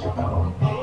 Shut